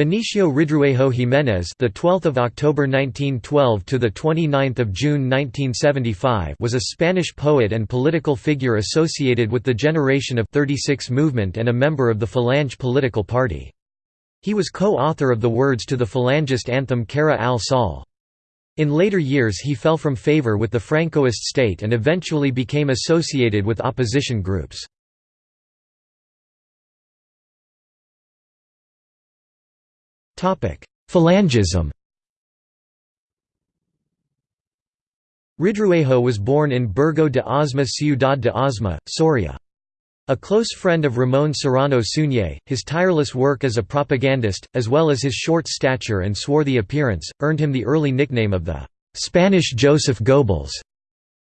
Dionisio Ridruejo Jiménez, the 12th of October 1912 to the 29th of June 1975, was a Spanish poet and political figure associated with the Generation of 36 movement and a member of the Falange political party. He was co-author of the words to the Falangist anthem Cara al Sol. In later years he fell from favor with the Francoist state and eventually became associated with opposition groups. Falangism Ridruejo was born in Burgo de Osma Ciudad de Osma, Soria. A close friend of Ramón Serrano Suñé, his tireless work as a propagandist, as well as his short stature and swarthy appearance, earned him the early nickname of the «Spanish Joseph Goebbels».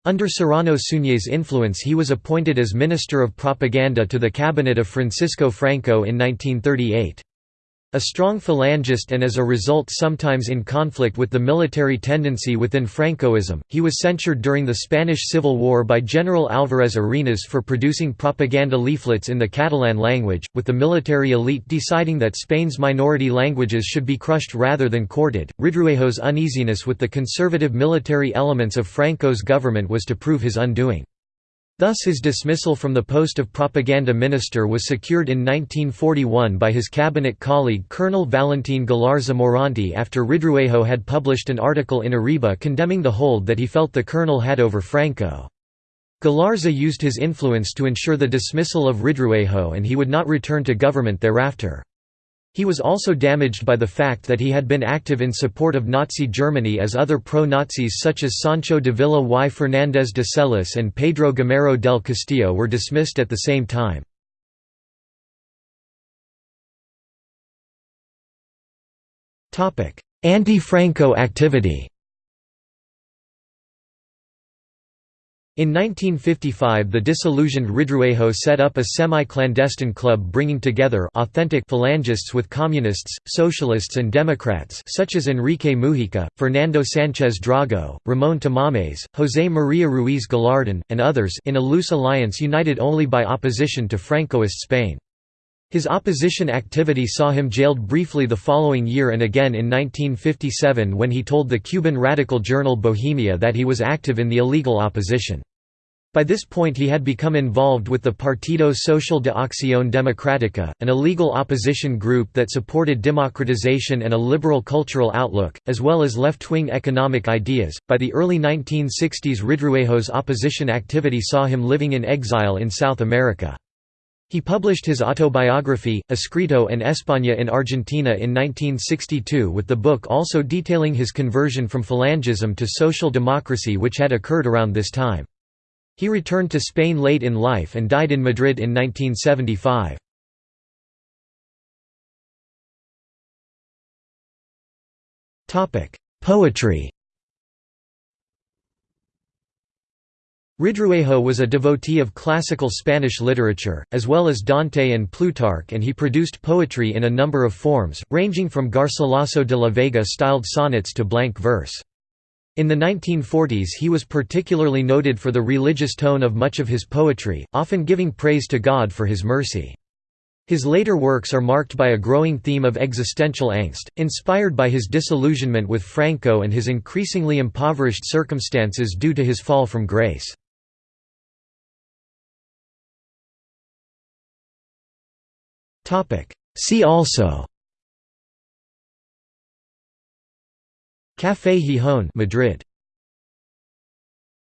Under Serrano Suñé's influence he was appointed as Minister of Propaganda to the cabinet of Francisco Franco in 1938. A strong Falangist and as a result sometimes in conflict with the military tendency within Francoism, he was censured during the Spanish Civil War by General Álvarez Arenas for producing propaganda leaflets in the Catalan language, with the military elite deciding that Spain's minority languages should be crushed rather than courted. Ridruejo's uneasiness with the conservative military elements of Franco's government was to prove his undoing. Thus his dismissal from the post of propaganda minister was secured in 1941 by his cabinet colleague Colonel Valentin Galarza Morante after Ridruejo had published an article in Arriba condemning the hold that he felt the colonel had over Franco. Galarza used his influence to ensure the dismissal of Ridruejo and he would not return to government thereafter. He was also damaged by the fact that he had been active in support of Nazi Germany as other pro-Nazis such as Sancho Dávila y Fernández de Celis and Pedro Gamero del Castillo were dismissed at the same time. Anti-Franco activity In 1955 the disillusioned Ridruejo set up a semi-clandestine club bringing together authentic Falangists with communists, socialists and Democrats such as Enrique Múgica, Fernando Sánchez Drago, Ramón Tamames, José María Ruiz Gallardón, and others in a loose alliance united only by opposition to Francoist Spain. His opposition activity saw him jailed briefly the following year and again in 1957 when he told the Cuban radical journal Bohemia that he was active in the illegal opposition. By this point he had become involved with the Partido Social de Acción Democrática, an illegal opposition group that supported democratization and a liberal cultural outlook, as well as left-wing economic ideas. By the early 1960s Ridruejo's opposition activity saw him living in exile in South America. He published his autobiography, Escrito en España in Argentina in 1962 with the book also detailing his conversion from Falangism to social democracy which had occurred around this time. He returned to Spain late in life and died in Madrid in 1975. Poetry Ridruejo was a devotee of classical Spanish literature, as well as Dante and Plutarch and he produced poetry in a number of forms, ranging from Garcilaso de la Vega-styled sonnets to blank verse. In the 1940s he was particularly noted for the religious tone of much of his poetry, often giving praise to God for his mercy. His later works are marked by a growing theme of existential angst, inspired by his disillusionment with Franco and his increasingly impoverished circumstances due to his fall from grace. See also. Café Gijón Madrid